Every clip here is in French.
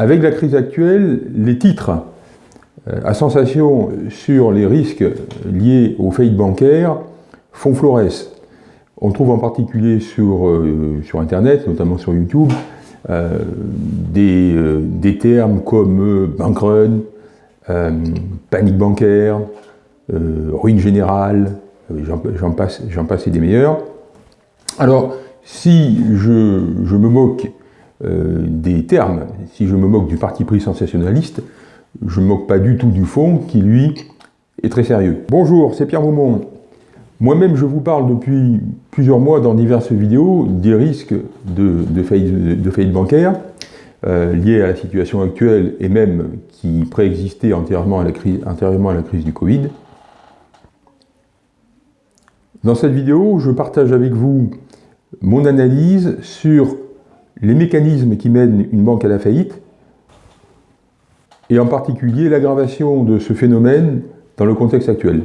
Avec la crise actuelle, les titres euh, à sensation sur les risques liés aux faillites bancaires font florès. On trouve en particulier sur, euh, sur Internet, notamment sur YouTube, euh, des, des, termes comme bank run, panique bancaire, ruine générale, j'en passe, passe et des meilleurs. Alors, si je, je me moque des termes, si je me moque du parti pris sensationnaliste, je ne me moque pas du tout du fond, qui lui est très sérieux. Bonjour, c'est Pierre Maumont. Moi-même, je vous parle depuis plusieurs mois dans diverses vidéos des risques de, faillite, bancaire euh, liés à la situation actuelle et même qui préexistaient antérieurement antérieurement à la crise du Covid. Dans cette vidéo, je partage avec vous mon analyse sur les mécanismes qui mènent une banque à la faillite et en particulier l'aggravation de ce phénomène dans le contexte actuel.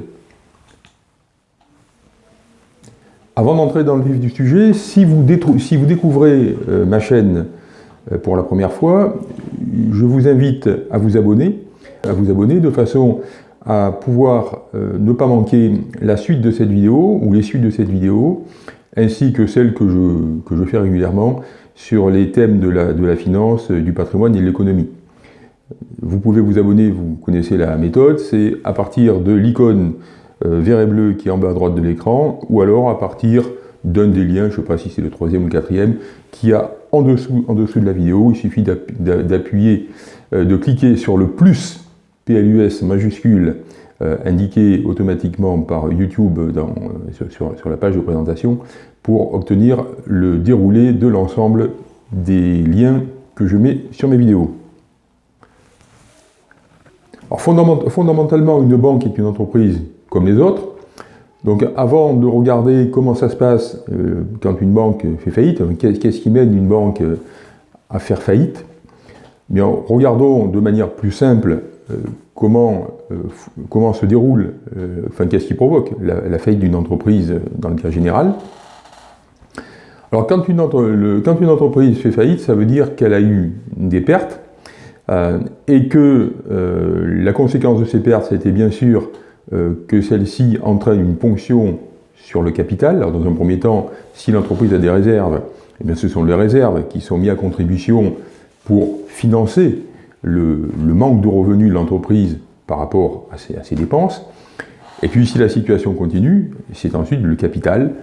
Avant d'entrer dans le vif du sujet, si vous, découvrez euh, ma chaîne euh, pour la première fois, je vous invite à vous abonner, à vous abonner de façon à pouvoir euh, ne pas manquer la suite de cette vidéo ou les suites de cette vidéo, ainsi que celles que je fais régulièrement sur les thèmes de la, de la finance, du patrimoine et de l'économie. Vous pouvez vous abonner, vous connaissez la méthode, c'est à partir de l'icône euh, vert et bleu qui est en bas à droite de l'écran, ou alors à partir d'un des liens, je ne sais pas si c'est le troisième ou le quatrième, qui a en dessous, en dessous de la vidéo. Il suffit d'appuyer, euh, de cliquer sur le plus PLUS majuscule euh, indiqué automatiquement par YouTube sur, sur la page de présentation pour obtenir le déroulé de l'ensemble des liens que je mets sur mes vidéos. Fondamentalement, une banque est une entreprise comme les autres. Donc avant de regarder comment ça se passe euh, quand une banque fait faillite, qu'est-ce qui mène une banque euh, à faire faillite Regardons de manière plus simple euh, comment, comment se déroule, enfin qu'est-ce qui provoque la, faillite d'une entreprise dans le cas général. Alors quand une, entreprise fait faillite, ça veut dire qu'elle a eu des pertes, euh, et que euh, la conséquence de ces pertes, c'était bien sûr euh, que celle-ci entraîne une ponction sur le capital. Alors, dans un premier temps, si l'entreprise a des réserves, eh bien, ce sont les réserves qui sont mises à contribution pour financer le, manque de revenus de l'entreprise par rapport à ses, dépenses. Et puis, si la situation continue, c'est ensuite le capital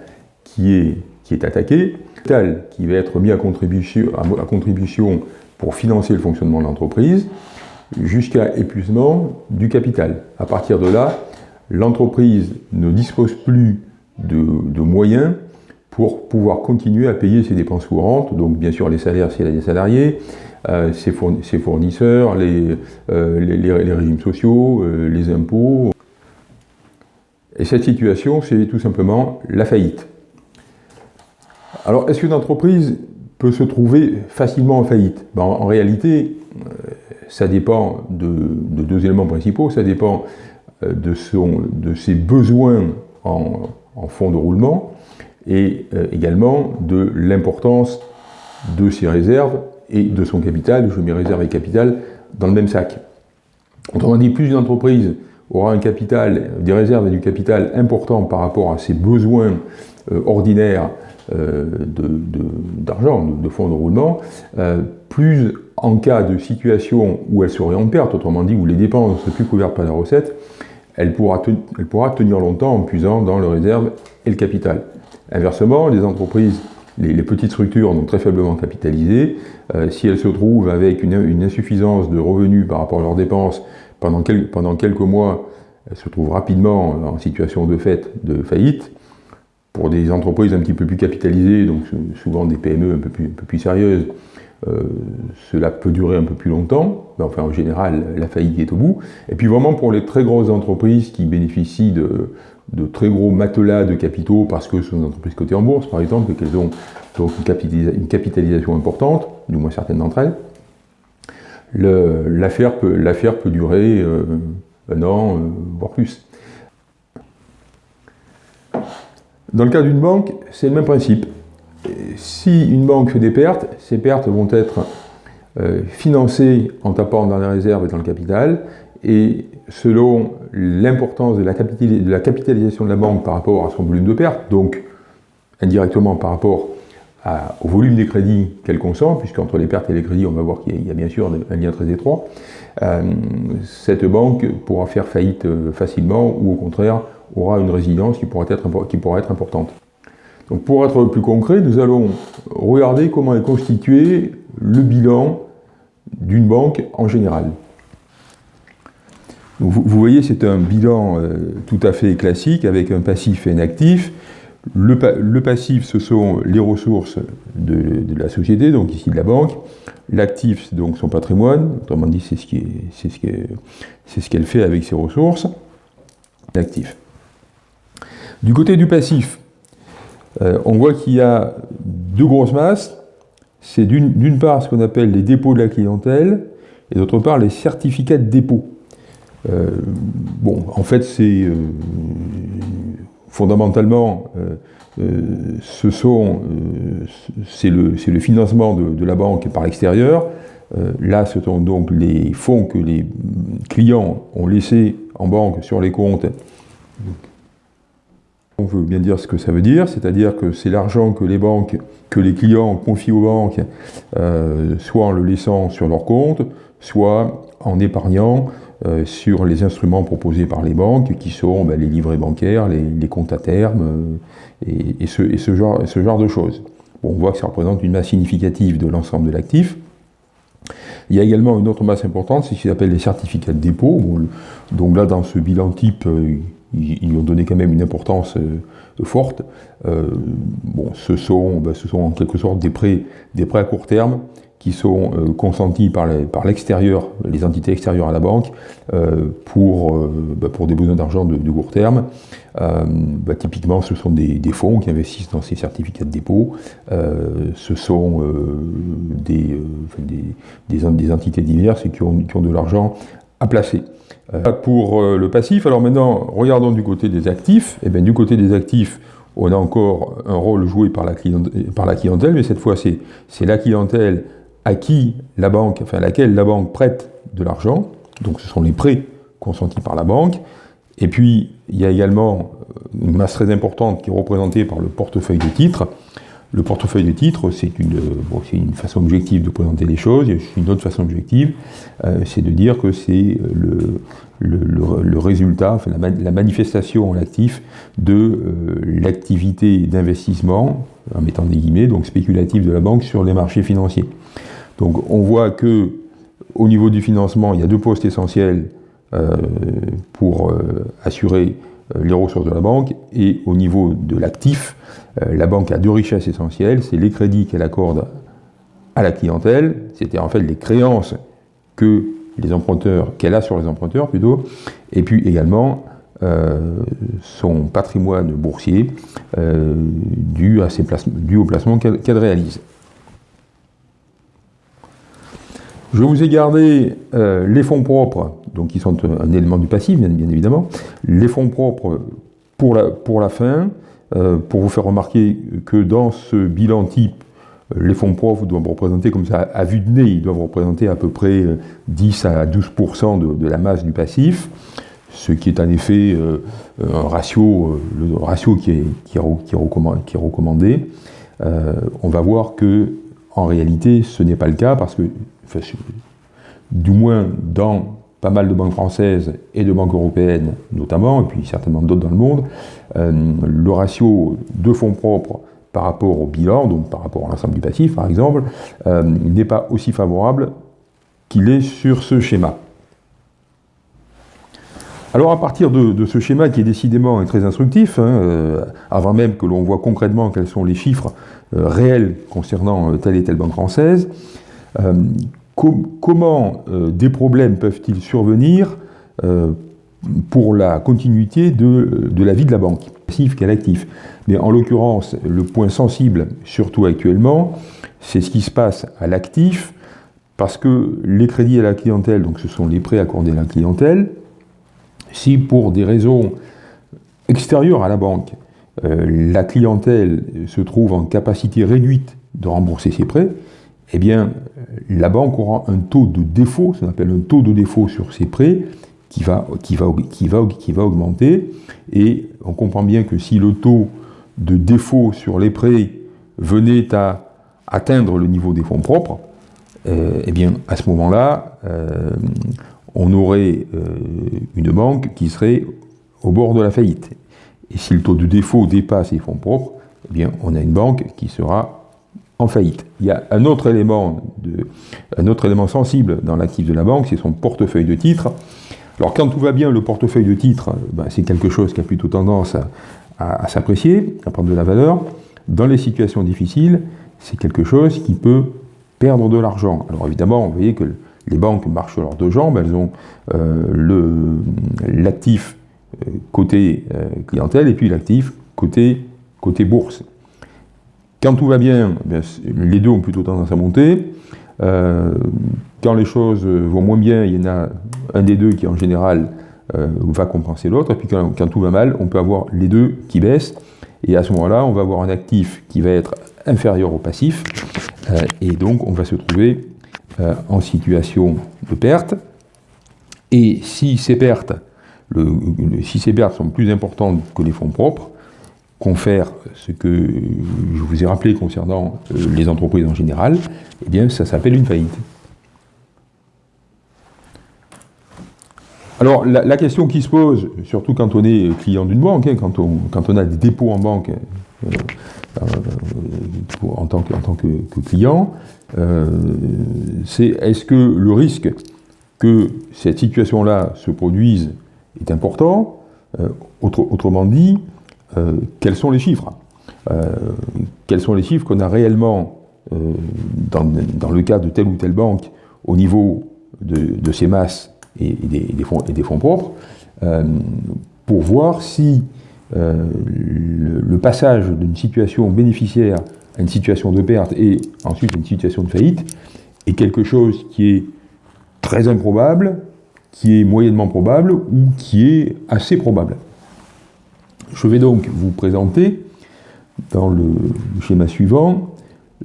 qui est, qui est attaqué, le capital qui va être mis à contribution, pour financer le fonctionnement de l'entreprise, jusqu'à épuisement du capital. À partir de là, l'entreprise ne dispose plus de, moyens pour pouvoir continuer à payer ses dépenses courantes, donc bien sûr les salaires si elle a des salariés, euh, ses, fournisseurs, les, euh, régimes sociaux, euh, les impôts. Et cette situation, c'est tout simplement la faillite. Alors, est-ce qu'une entreprise peut se trouver facilement en faillite? Ben, en, réalité, ça dépend de, deux éléments principaux. Ça dépend de, son, de ses besoins en, fonds de roulement et également de l'importance de ses réserves et de son capital. Je mets réserve et capital dans le même sac. Autrement dit, plus une entreprise aura un capital, des réserves et du capital important par rapport à ses besoins ordinaires euh, d'argent, de, fonds de roulement, euh, plus en cas de situation où elle serait en perte, autrement dit où les dépenses ne seraient plus couvertes par la recette, elle pourra, elle pourra tenir longtemps en puisant dans le réserve et le capital. Inversement, les entreprises, les, petites structures, donc très faiblement capitalisées, euh, si elles se trouvent avec une, insuffisance de revenus par rapport à leurs dépenses pendant, quelques mois, elles se trouvent rapidement en situation de fait de faillite, pour des entreprises un petit peu plus capitalisées, donc souvent des PME un peu plus, sérieuses, euh, cela peut durer un peu plus longtemps, enfin en général la faillite est au bout. Et puis vraiment pour les très grosses entreprises qui bénéficient de, de très gros matelas de capitaux parce que ce sont des entreprises cotées en bourse par exemple et qu'elles ont donc une, capitalisation importante, du moins certaines d'entre elles, l'affaire peut, durer euh, un an, euh, voire plus. Dans le cas d'une banque, c'est le même principe. Si une banque fait des pertes, ces pertes vont être financer en tapant dans les réserves et dans le capital, et selon l'importance de, la capitalisation de la banque par rapport à son volume de perte, donc indirectement par rapport au volume des crédits qu'elle consomme, puisqu'entre les pertes et les crédits, on va voir qu'il y, a bien sûr un lien très étroit, euh, cette banque pourra faire faillite euh, facilement ou au contraire aura une résilience qui pourra être, qui pourra être importante. Donc pour être plus concret, nous allons regarder comment est constitué le bilan d'une banque en général. Vous, voyez, c'est un bilan euh, tout à fait classique avec un passif et un actif. Le, passif, ce sont les ressources de, la société, donc ici de la banque. L'actif, c'est donc son patrimoine. Autrement dit, c'est ce qu'elle fait avec ses ressources. L'actif. Du côté du passif, euh, on voit qu'il y a deux grosses masses. C'est d'une part ce qu'on appelle les dépôts de la clientèle, et d'autre part les certificats de dépôt. Euh, bon, en fait, c'est euh, fondamentalement, euh, ce sont, c'est le, le, financement de, la banque par l'extérieur. là, ce sont donc les fonds que les clients ont laissés en banque sur les comptes. On veut bien dire ce que ça veut dire, c'est-à-dire que c'est l'argent que les banques, que les clients confient aux banques, soit en le laissant sur leur compte, soit en épargnant euh, sur les instruments proposés par les banques, qui sont ben, les livrets bancaires, les, comptes à terme, euh, et, ce, genre, de choses. on voit que ça représente une masse significative de l'ensemble de l'actif. Il y a également une autre masse importante, c'est ce qu'ils appellent les certificats de dépôt. donc là, dans ce bilan type, euh, ils, ont donné quand même une importance forte. bon, ce sont, ben, ce sont en quelque sorte des prêts à court terme qui sont euh, consentis par l'extérieur, les, entités extérieures à la banque, euh, pour, euh, bah, pour des besoins d'argent de, court terme. Bah, typiquement, ce sont des, fonds qui investissent dans ces certificats de dépôt. ce sont des, des, entités diverses qui ont, qui ont de l'argent à placer. pour le passif, alors maintenant, regardons du côté des actifs. Et eh bien, du côté des actifs, on a encore un rôle joué par la par la clientèle mais cette fois, c'est la clientèle à qui la banque, enfin à laquelle la banque prête de l'argent, donc ce sont les prêts consentis par la banque, et puis il y a également une masse très importante qui est représentée par le portefeuille de titres. Le portefeuille de titres, c'est une, une, façon objective de présenter les choses, il y a une autre façon objective, euh, c'est de dire que c'est le, le, résultat, enfin, la, manifestation en actif de euh, l'activité d'investissement, en mettant des guillemets, donc spéculative de la banque sur les marchés financiers. Donc on voit que au niveau du financement, il y a deux postes essentiels euh, pour euh, assurer les ressources de la banque, et au niveau de l'actif, la banque a deux richesses essentielles, c'est les crédits qu'elle accorde à la clientèle, c'était en fait les créances que les emprunteurs, qu'elle a sur les emprunteurs plutôt, et puis également son patrimoine boursier dû, à ses au placement qu'elle réalise. Je vous ai gardé euh, les fonds propres, donc qui sont un élément du passif, bien, évidemment, les fonds propres pour la, pour la fin, euh, pour vous faire remarquer que dans ce bilan type, les fonds propres doivent représenter, comme ça, à vue de nez, ils doivent représenter à peu près 10 à 12% de, la masse du passif, ce qui est en effet euh, ratio, le ratio qui est, qui est, recommandé. on va voir que, en réalité, ce n'est pas le cas parce que du moins dans pas mal de banques françaises et de banques européennes notamment, et puis certainement d'autres dans le monde, euh, le ratio de fonds propres par rapport au bilan, donc par rapport à l'ensemble du passif par exemple, euh, n'est pas aussi favorable qu'il est sur ce schéma. Alors à partir de, ce schéma qui est décidément très instructif, hein, euh, avant même que l'on voit concrètement quels sont les chiffres réels concernant telle et telle banque française, comment euh, des problèmes peuvent-ils survenir euh, pour la continuité de, la vie de la banque, passif qu'à l'actif. Mais en l'occurrence, le point sensible, surtout actuellement, c'est ce qui se passe à l'actif, parce que les crédits à la clientèle, donc ce sont les prêts accordés à la clientèle, si pour des raisons extérieures à la banque, euh, la clientèle se trouve en capacité réduite de rembourser ses prêts, eh bien, la banque aura un taux de défaut, ça s'appelle un taux de défaut sur ses prêts, qui va, qui, va, qui, va, qui va augmenter. Et on comprend bien que si le taux de défaut sur les prêts venait à atteindre le niveau des fonds propres, euh, eh bien, à ce moment-là, euh, on aurait euh, une banque qui serait au bord de la faillite. Et si le taux de défaut dépasse les fonds propres, eh bien, on a une banque qui sera en faillite. Il y a un autre élément, de, un autre élément sensible dans l'actif de la banque, c'est son portefeuille de titres. Alors quand tout va bien, le portefeuille de titres, ben, c'est quelque chose qui a plutôt tendance à, s'apprécier, à prendre de la valeur. Dans les situations difficiles, c'est quelque chose qui peut perdre de l'argent. Alors évidemment, vous voyez que les banques marchent sur leurs deux jambes, elles ont euh, l'actif euh, côté euh, clientèle et puis l'actif côté, côté bourse. Quand tout va bien, eh les deux ont plutôt tendance à monter. Euh, quand les choses vont moins bien, il y en a un des deux qui en général va compenser l'autre. Et puis quand, tout va mal, on peut avoir les deux qui baissent. Et à ce moment-là, on va avoir un actif qui va être inférieur au passif. et donc, on va se trouver en situation de perte. Et si ces pertes si ces pertes sont plus importantes que les fonds propres, confère ce que je vous ai rappelé concernant euh, les entreprises en général, eh bien ça s'appelle une faillite. Alors la, question qui se pose, surtout quand on est client d'une banque, hein, quand, on, a des dépôts en banque euh, euh, en tant que, client, c'est est-ce que le risque que cette situation-là se produise est important? Autrement dit, euh, quels sont les chiffres? Euh, Quels sont les chiffres qu'on a réellement dans, le cas de telle ou telle banque au niveau de, ses masses et, des, fonds, et, des, fonds, propres pour voir si le, passage d'une situation bénéficiaire à une situation de perte et ensuite une situation de faillite est quelque chose qui est très improbable, qui est moyennement probable ou qui est assez probable. Je vais donc vous présenter, dans le schéma suivant,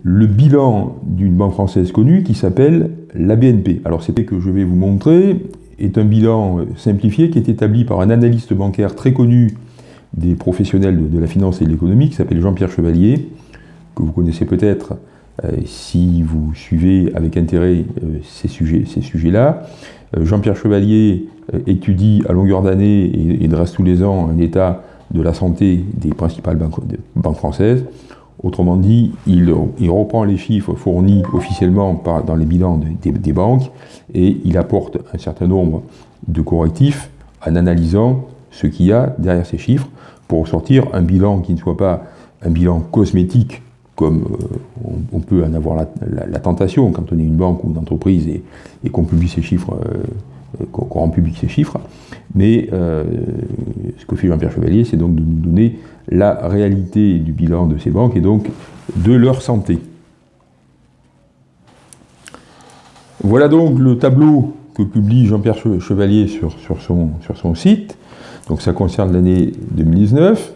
le bilan d'une banque française connue qui s'appelle la BNP. Alors c'était que je vais vous montrer est un bilan simplifié qui est établi par un analyste bancaire très connu des professionnels de, la finance et de l'économie qui s'appelle Jean-Pierre Chevalier, que vous connaissez peut-être euh, si vous suivez avec intérêt euh, ces sujets-là. Euh, Jean-Pierre Chevalier euh, étudie à longueur d'année et, dresse tous les ans un état de la santé des principales banques, françaises. Autrement dit, il, reprend les chiffres fournis officiellement dans les bilans des, banques et il apporte un certain nombre de correctifs en analysant ce qu'il y a derrière ces chiffres pour sortir un bilan qui ne soit pas un bilan cosmétique comme euh, on, peut en avoir la, tentation quand on est une banque ou une entreprise et, qu'on publie ces chiffres, euh, qu'on rend public ces chiffres. Mais euh, ce que fait Jean-Pierre Chevalier, c'est donc de nous donner la réalité du bilan de ces banques et donc de leur santé. Voilà donc le tableau que publie Jean-Pierre Chevalier sur, son, site. Donc ça concerne l'année 2019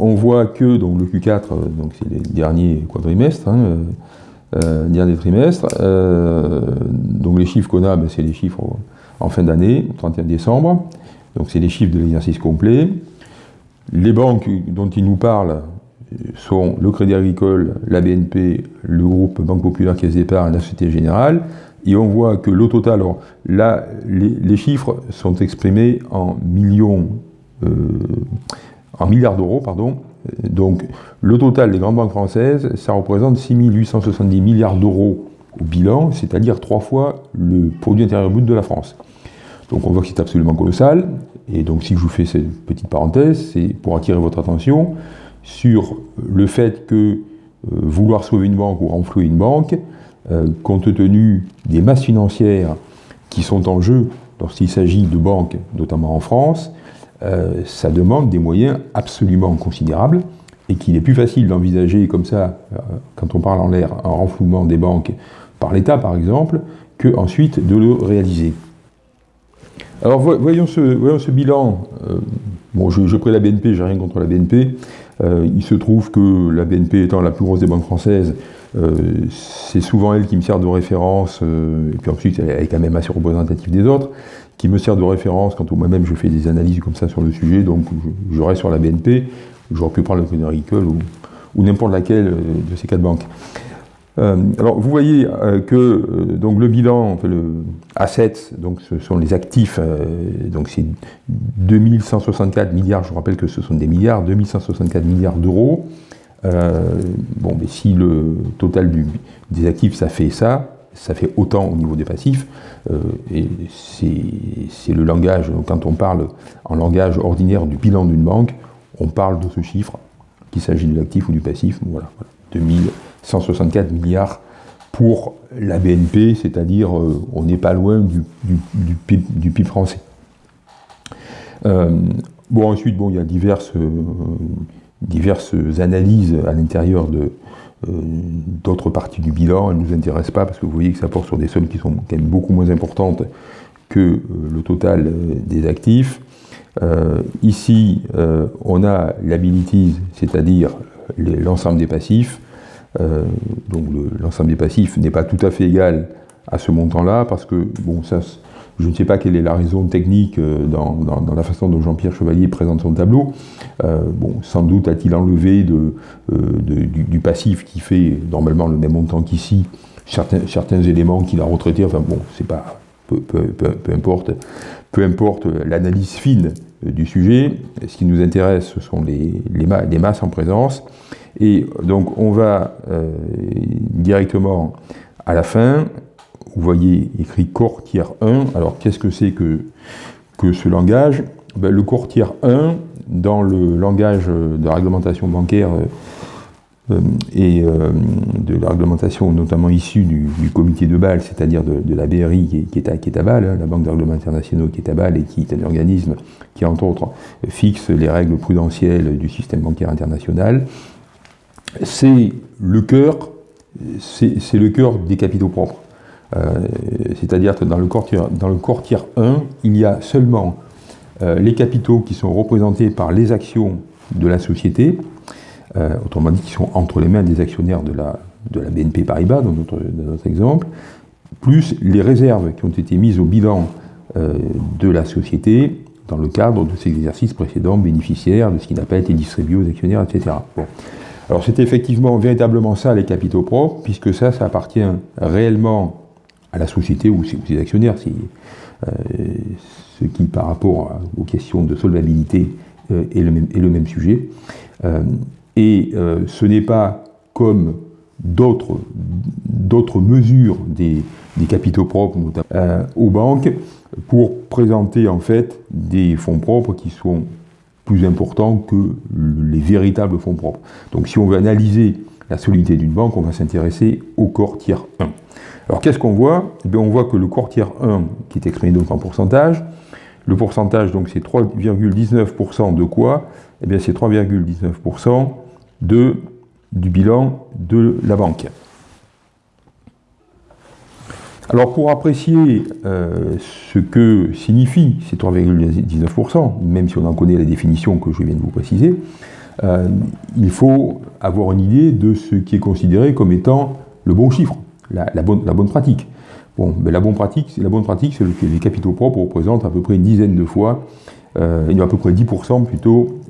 on voit que donc, le Q4, euh, donc c'est les derniers quadrimestres, hein, euh, euh, dernier trimestre, donc les chiffres qu'on a, ben, c'est les chiffres en fin d'année, 31 décembre, donc c'est les chiffres de l'exercice complet. Les banques dont il nous parle sont le Crédit Agricole, la BNP, le groupe Banque Populaire Caisse d'Épargne, la Société Générale, et on voit que le total, alors là, les, chiffres sont exprimés en millions, en milliards d'euros, pardon. Donc le total des grandes banques françaises, ça représente 6 870 milliards d'euros au bilan, c'est-à-dire trois fois le produit intérieur brut de la France. Donc on voit que c'est absolument colossal. Et donc si je vous fais cette petite parenthèse, c'est pour attirer votre attention sur le fait que euh, vouloir sauver une banque ou renflouer une banque, euh, compte tenu des masses financières qui sont en jeu lorsqu'il s'agit de banques, notamment en France, euh, ça demande des moyens absolument considérables et qu'il est plus facile d'envisager comme ça, euh, quand on parle en l'air, un renflouement des banques par l'État par exemple, que ensuite de le réaliser. Alors voyons ce, bilan. Euh, bon, je, je la BNP, j'ai rien contre la BNP. il se trouve que la BNP étant la plus grosse des banques françaises, c'est souvent elle qui me sert de référence, et puis ensuite elle est quand même assez représentative des autres, qui me sert de référence quand moi-même je fais des analyses comme ça sur le sujet, donc je, reste sur la BNP, j'aurais pu prendre le Crédit Agricole ou, n'importe laquelle de ces quatre banques. Euh, alors vous voyez euh, que euh, donc le bilan, le assets, donc ce sont les actifs, donc c'est 2164 milliards, je vous rappelle que ce sont des milliards, 2164 milliards d'euros. bon, mais si le total des actifs ça fait ça, ça fait autant au niveau des passifs, et c'est le langage, quand on parle en langage ordinaire du bilan d'une banque, on parle de ce chiffre, qu'il s'agit de l'actif ou du passif, voilà, voilà 2000 164 milliards pour la BNP, c'est-à-dire euh, on n'est pas loin du, PIB, français. Euh, bon, ensuite, bon, il y a euh, diverses analyses à l'intérieur de, d'autres parties du bilan. Elles ne nous intéressent pas parce que vous voyez que ça porte sur des sommes qui sont quand même beaucoup moins importantes que le total des actifs. ici, on a l'abilities, c'est-à-dire l'ensemble des passifs. Euh, donc l'ensemble des passifs n'est pas tout à fait égal à ce montant-là, parce que, bon, ça, je ne sais pas quelle est la raison technique euh, dans, la façon dont Jean-Pierre Chevalier présente son tableau. Euh, bon, sans doute a-t-il enlevé de, du, passif qui fait normalement le même montant qu'ici, certains, éléments qu'il a retraités, enfin bon, c'est pas, peu, importe, l'analyse fine du sujet, ce qui nous intéresse, ce sont les, masses en présence, et donc on va euh, directement à la fin, vous voyez écrit corps tiers 1. Alors qu'est-ce que c'est que, que ce langage? Ben, Le corps tiers 1, dans le langage de réglementation bancaire euh, et euh, de la réglementation notamment issue du, comité de Bâle, c'est-à-dire de, la BRI qui est, à, Bâle, hein, la Banque de règlements internationaux qui est à Bâle et qui est un organisme qui entre autres fixe les règles prudentielles du système bancaire international, c'est le cœur, c'est le cœur des capitaux propres. Euh, c'est-à-dire que dans le, corps dans le tiers 1, il y a seulement euh, les capitaux qui sont représentés par les actions de la société, euh, autrement dit qui sont entre les mains des actionnaires de la, BNP Paribas, dans notre, exemple, plus les réserves qui ont été mises au bilan de la société dans le cadre de ces exercices précédents bénéficiaires de ce qui n'a pas été distribué aux actionnaires, etc. Alors c'est effectivement véritablement ça les capitaux propres, puisque ça, ça appartient réellement à la société ou aux actionnaires, euh, ce qui par rapport aux questions de solvabilité euh, est, le même, sujet. Euh, et ce n'est pas comme d'autres mesures des, des, capitaux propres, notamment aux banques, pour présenter en fait des fonds propres qui sont plus important que les véritables fonds propres. Donc si on veut analyser la solidité d'une banque, on va s'intéresser au corps tiers 1. Alors qu'est-ce qu'on voit? Eh bien, On voit que le tiers 1, qui est exprimé donc en pourcentage, le pourcentage donc c'est 3,19% de quoi? Eh bien c'est 3,19% de, du bilan de la banque. Alors pour apprécier euh, ce que signifie ces 3,19%, même si on en connaît la définition que je viens de vous préciser, euh, il faut avoir une idée de ce qui est considéré comme étant le bon chiffre, la, bonne, pratique. Bon, mais la bonne pratique, la bonne pratique, c'est que les capitaux propres représentent à peu près une dizaine de fois, euh, à peu près 10% plutôt,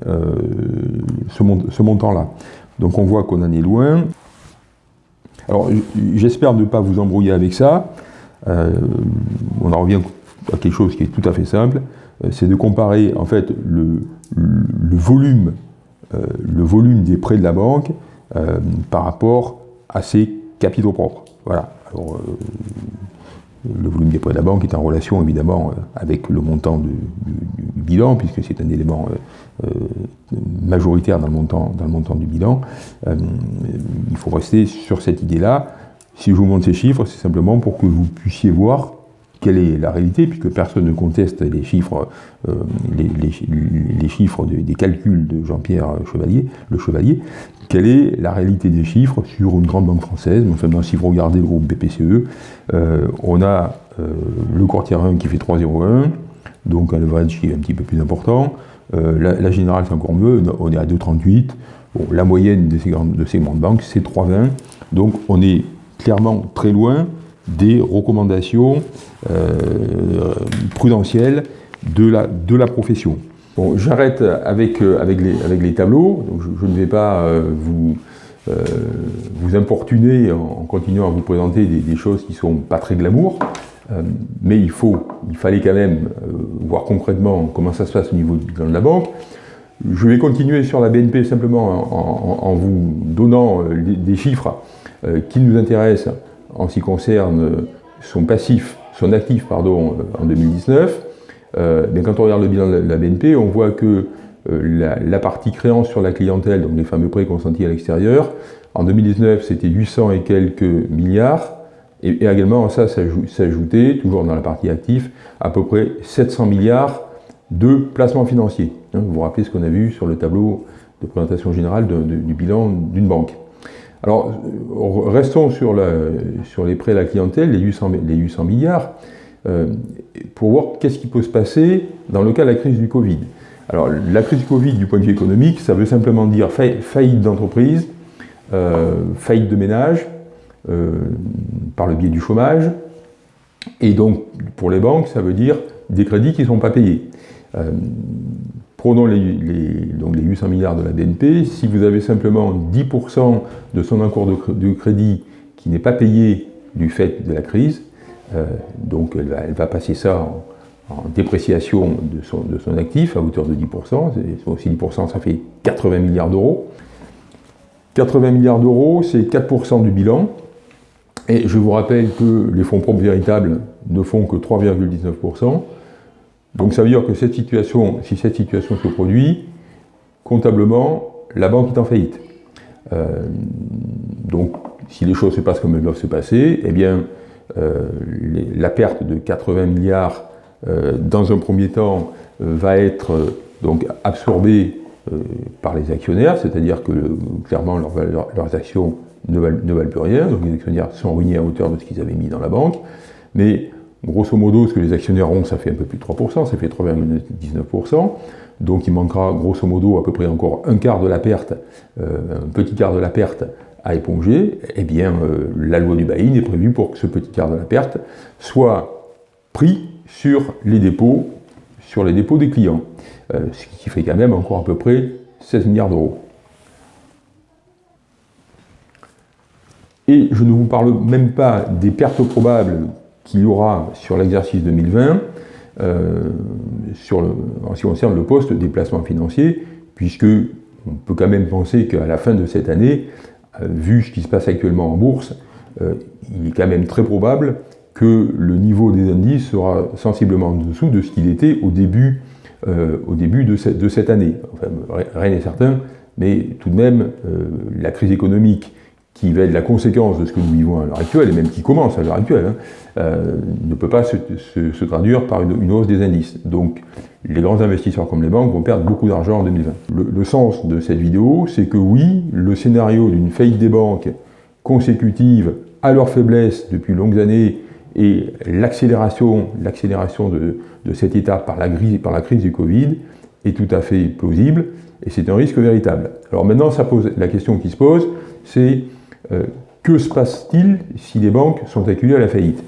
ce montant-là. Donc on voit qu'on en est loin. Alors j'espère ne pas vous embrouiller avec ça. Euh, on en revient à quelque chose qui est tout à fait simple, euh, c'est de comparer en fait euh, le volume des prêts de la banque par rapport à ses capitaux propres. Voilà. le volume des prêts de la banque est en relation évidemment avec le montant du, bilan, puisque c'est un élément majoritaire dans le montant, dans le montant du bilan. il faut rester sur cette idée-là. Si je vous montre ces chiffres, c'est simplement pour que vous puissiez voir quelle est la réalité, puisque personne ne conteste les chiffres, euh, les, chiffres des calculs de Jean-Pierre Chevalier, le Chevalier, quelle est la réalité des chiffres sur une grande banque française? Si vous regardez le groupe BPCE, euh, on a euh, le courtier 1 qui fait 3,01, donc un leverage qui est un petit peu plus important. la, générale, c'est encore mieux, on est à 2,38. Bon, la moyenne de de ces grandes banques, c'est 3,20. Donc on est clairement très loin des recommandations euh, prudentielles de la, de la profession. Bon, j'arrête avec, euh, avec, les, avec les tableaux, je, ne vais pas euh, vous, vous importuner en, continuant à vous présenter des, choses qui ne sont pas très glamour, mais il, faut, il fallait quand même voir concrètement comment ça se passe au niveau de la banque. Je vais continuer sur la BNP simplement en, vous donnant des chiffres qui nous intéressent en ce qui concerne son passif, son actif pardon, en 2019, euh, quand on regarde le bilan de la BNP, on voit que euh, la, partie créance sur la clientèle, donc les fameux prêts consentis à l'extérieur, en 2019 c'était 800 et quelques milliards, et, également ça s'ajoutait, toujours dans la partie actif, à peu près 700 milliards de placements financiers. Hein, vous vous rappelez ce qu'on a vu sur le tableau de présentation générale du bilan d'une banque. Alors, euh, restons sur, les prêts à la clientèle, les 800, les 800 milliards, euh, pour voir qu'est-ce qui peut se passer dans le cas de la crise du Covid. Alors, la crise du Covid, du point de vue économique, ça veut simplement dire faillite d'entreprise, euh, faillite de ménage, par le biais du chômage, et donc, pour les banques, ça veut dire des crédits qui ne sont pas payés. Prenons les, donc les 800 milliards de la BNP, si vous avez simplement 10% de son encours de, crédit qui n'est pas payé du fait de la crise, euh, donc elle va, passer ça en, dépréciation de son, de son, actif à hauteur de 10%, aussi 10% ça fait 80 milliards d'euros. 80 milliards d'euros, c'est 4% du bilan, et je vous rappelle que les fonds propres véritables ne font que 3,19%, donc ça veut dire que cette situation, si cette situation se produit, comptablement, la banque est en faillite. Euh, donc si les choses se passent comme elles doivent se passer, eh bien euh, la perte de 80 milliards euh, dans un premier temps va être donc absorbée par les actionnaires, c'est-à-dire que clairement leurs actions ne valent, plus rien, donc les actionnaires sont ruinés à hauteur de ce qu'ils avaient mis dans la banque, mais Grosso modo, ce que les actionnaires ont, ça fait un peu plus de 3%, ça fait 3,19%. Donc il manquera grosso modo à peu près encore un quart de la perte, euh, un petit quart de la perte à éponger. Eh bien, euh, la loi du buy-in est prévue pour que ce petit quart de la perte soit pris sur les dépôts, sur les dépôts des clients. Euh, ce qui fait quand même encore à peu près 16 milliards d'euros. Et je ne vous parle même pas des pertes probables qu'il y aura sur l'exercice 2020 euh, en ce qui concerne le poste des placements financiers, puisque on peut quand même penser qu'à la fin de cette année, euh, vu ce qui se passe actuellement en bourse, euh, il est quand même très probable que le niveau des indices sera sensiblement en dessous de ce qu'il était au début, de, cette, année. Rien n'est certain, mais tout de même, la crise économique qui va être la conséquence de ce que nous vivons à l'heure actuelle, et même qui commence à l'heure actuelle, hein, euh, ne peut pas se, traduire par une, hausse des indices. Donc les grands investisseurs comme les banques vont perdre beaucoup d'argent en 2020. Le, sens de cette vidéo, c'est que oui, le scénario d'une faillite des banques consécutive à leur faiblesse depuis longues années et l'accélération de, de cet état par la, par la crise du Covid est tout à fait plausible et c'est un risque véritable. Alors maintenant, ça pose, la question qui se pose, c'est que se passe-t-il si les banques sont acculées à la faillite?